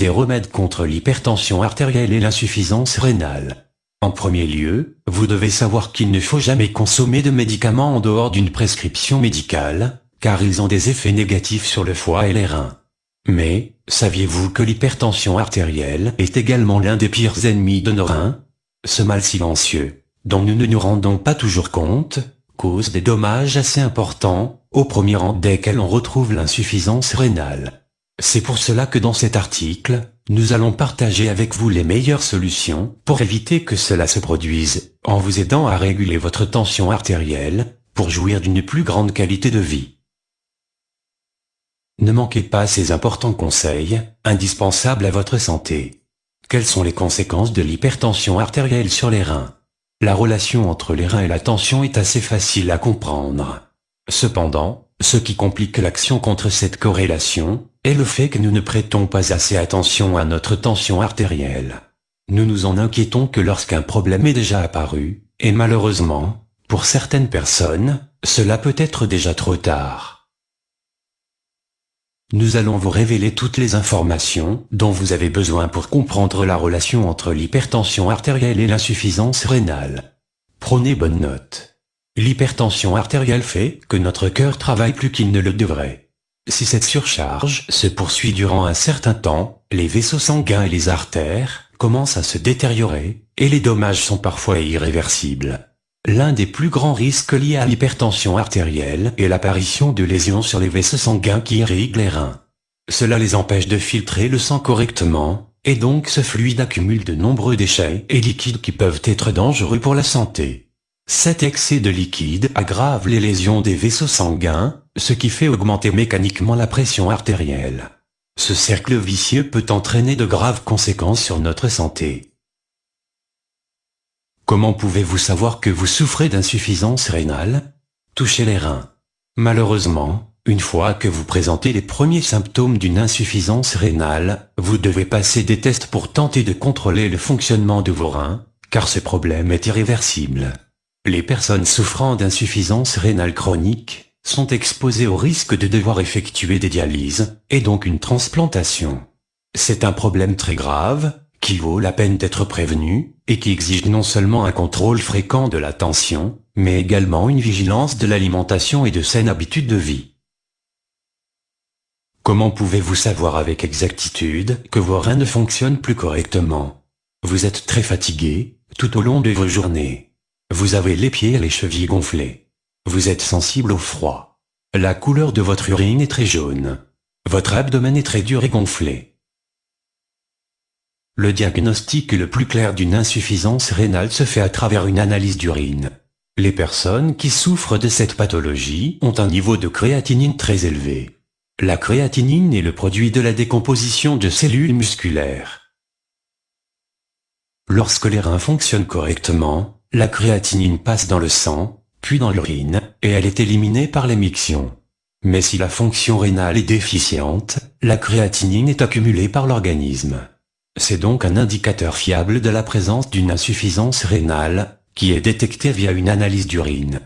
Des remèdes contre l'hypertension artérielle et l'insuffisance rénale. En premier lieu, vous devez savoir qu'il ne faut jamais consommer de médicaments en dehors d'une prescription médicale, car ils ont des effets négatifs sur le foie et les reins. Mais, saviez-vous que l'hypertension artérielle est également l'un des pires ennemis de nos reins? Ce mal silencieux, dont nous ne nous rendons pas toujours compte, cause des dommages assez importants, au premier rang desquels on retrouve l'insuffisance rénale. C'est pour cela que dans cet article, nous allons partager avec vous les meilleures solutions pour éviter que cela se produise, en vous aidant à réguler votre tension artérielle, pour jouir d'une plus grande qualité de vie. Ne manquez pas ces importants conseils, indispensables à votre santé. Quelles sont les conséquences de l'hypertension artérielle sur les reins? La relation entre les reins et la tension est assez facile à comprendre. Cependant, ce qui complique l'action contre cette corrélation, est le fait que nous ne prêtons pas assez attention à notre tension artérielle. Nous nous en inquiétons que lorsqu'un problème est déjà apparu, et malheureusement, pour certaines personnes, cela peut être déjà trop tard. Nous allons vous révéler toutes les informations dont vous avez besoin pour comprendre la relation entre l'hypertension artérielle et l'insuffisance rénale. Prenez bonne note. L'hypertension artérielle fait que notre cœur travaille plus qu'il ne le devrait. Si cette surcharge se poursuit durant un certain temps, les vaisseaux sanguins et les artères commencent à se détériorer, et les dommages sont parfois irréversibles. L'un des plus grands risques liés à l'hypertension artérielle est l'apparition de lésions sur les vaisseaux sanguins qui irriguent les reins. Cela les empêche de filtrer le sang correctement, et donc ce fluide accumule de nombreux déchets et liquides qui peuvent être dangereux pour la santé. Cet excès de liquide aggrave les lésions des vaisseaux sanguins, ce qui fait augmenter mécaniquement la pression artérielle. Ce cercle vicieux peut entraîner de graves conséquences sur notre santé. Comment pouvez-vous savoir que vous souffrez d'insuffisance rénale? Touchez les reins. Malheureusement, une fois que vous présentez les premiers symptômes d'une insuffisance rénale, vous devez passer des tests pour tenter de contrôler le fonctionnement de vos reins, car ce problème est irréversible. Les personnes souffrant d'insuffisance rénale chronique sont exposées au risque de devoir effectuer des dialyses, et donc une transplantation. C'est un problème très grave, qui vaut la peine d'être prévenu, et qui exige non seulement un contrôle fréquent de la tension, mais également une vigilance de l'alimentation et de saines habitudes de vie. Comment pouvez-vous savoir avec exactitude que vos reins ne fonctionnent plus correctement? Vous êtes très fatigué, tout au long de vos journées. Vous avez les pieds et les chevilles gonflés. Vous êtes sensible au froid. La couleur de votre urine est très jaune. Votre abdomen est très dur et gonflé. Le diagnostic le plus clair d'une insuffisance rénale se fait à travers une analyse d'urine. Les personnes qui souffrent de cette pathologie ont un niveau de créatinine très élevé. La créatinine est le produit de la décomposition de cellules musculaires. Lorsque les reins fonctionnent correctement, la créatinine passe dans le sang, puis dans l'urine, et elle est éliminée par l'émiction. Mais si la fonction rénale est déficiente, la créatinine est accumulée par l'organisme. C'est donc un indicateur fiable de la présence d'une insuffisance rénale, qui est détectée via une analyse d'urine.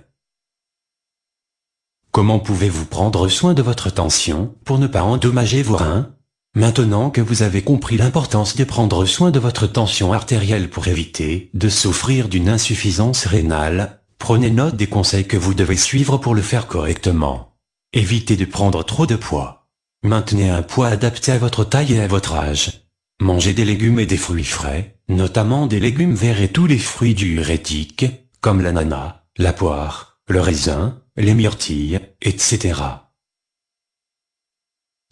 Comment pouvez-vous prendre soin de votre tension pour ne pas endommager vos reins? Maintenant que vous avez compris l'importance de prendre soin de votre tension artérielle pour éviter de souffrir d'une insuffisance rénale, prenez note des conseils que vous devez suivre pour le faire correctement. Évitez de prendre trop de poids. Maintenez un poids adapté à votre taille et à votre âge. Mangez des légumes et des fruits frais, notamment des légumes verts et tous les fruits diurétiques, comme l'ananas, la poire, le raisin, les myrtilles, etc.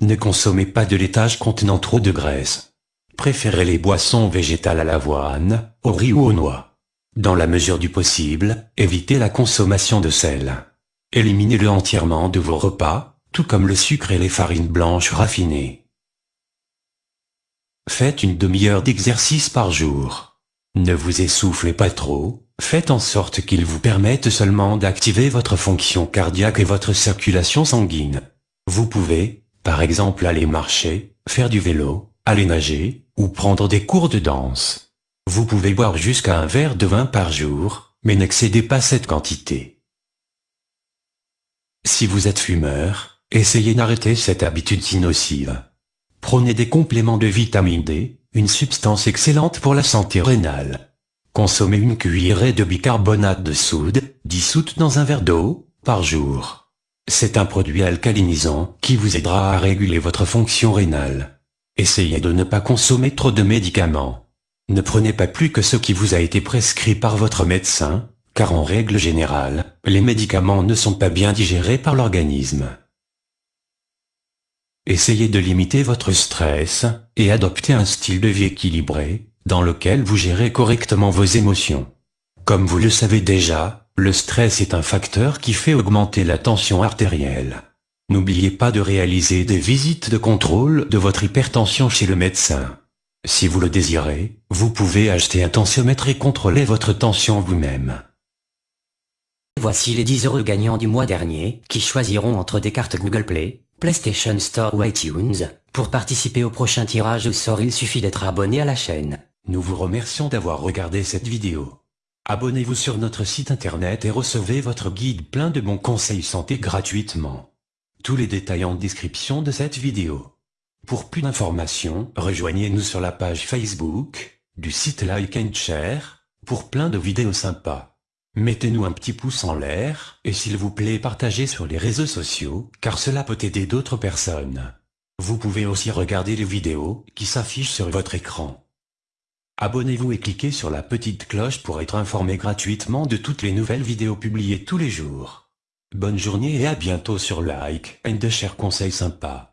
Ne consommez pas de laitage contenant trop de graisse. Préférez les boissons végétales à l'avoine, au riz ou aux noix. Dans la mesure du possible, évitez la consommation de sel. Éliminez-le entièrement de vos repas, tout comme le sucre et les farines blanches raffinées. Faites une demi-heure d'exercice par jour. Ne vous essoufflez pas trop, faites en sorte qu'il vous permette seulement d'activer votre fonction cardiaque et votre circulation sanguine. Vous pouvez, par exemple aller marcher, faire du vélo, aller nager, ou prendre des cours de danse. Vous pouvez boire jusqu'à un verre de vin par jour, mais n'excédez pas cette quantité. Si vous êtes fumeur, essayez d'arrêter cette habitude si nocive. Prenez des compléments de vitamine D, une substance excellente pour la santé rénale. Consommez une cuillerée de bicarbonate de soude, dissoute dans un verre d'eau, par jour. C'est un produit alcalinisant qui vous aidera à réguler votre fonction rénale. Essayez de ne pas consommer trop de médicaments. Ne prenez pas plus que ce qui vous a été prescrit par votre médecin, car en règle générale, les médicaments ne sont pas bien digérés par l'organisme. Essayez de limiter votre stress, et adopter un style de vie équilibré, dans lequel vous gérez correctement vos émotions. Comme vous le savez déjà, le stress est un facteur qui fait augmenter la tension artérielle. N'oubliez pas de réaliser des visites de contrôle de votre hypertension chez le médecin. Si vous le désirez, vous pouvez acheter un tensiomètre et contrôler votre tension vous-même. Voici les 10 heureux gagnants du mois dernier, qui choisiront entre des cartes Google Play, PlayStation Store ou iTunes. Pour participer au prochain tirage au sort il suffit d'être abonné à la chaîne. Nous vous remercions d'avoir regardé cette vidéo. Abonnez-vous sur notre site internet et recevez votre guide plein de bons conseils santé gratuitement. Tous les détails en description de cette vidéo. Pour plus d'informations, rejoignez-nous sur la page Facebook, du site Like and Share, pour plein de vidéos sympas. Mettez-nous un petit pouce en l'air, et s'il vous plaît partagez sur les réseaux sociaux, car cela peut aider d'autres personnes. Vous pouvez aussi regarder les vidéos, qui s'affichent sur votre écran. Abonnez-vous et cliquez sur la petite cloche pour être informé gratuitement de toutes les nouvelles vidéos publiées tous les jours. Bonne journée et à bientôt sur Like and Share Conseils sympas.